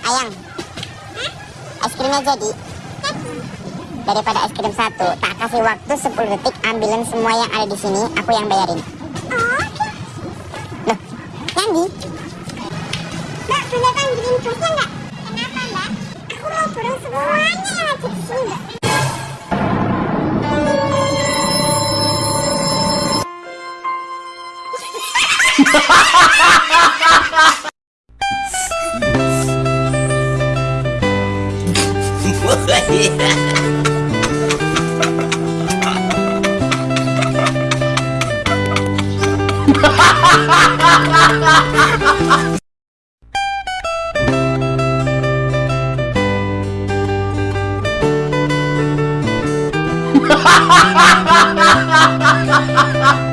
Ayang, es krimnya jadi. Daripada es krim satu, tak kasih waktu 10 detik ambilin semua yang ada di sini, aku yang bayarin. Loh, Candy? Mbak, kan green nggak? Kenapa, Mbak? Aku mau burung semuanya yang ada di sini, Mbak. ha ha ha ha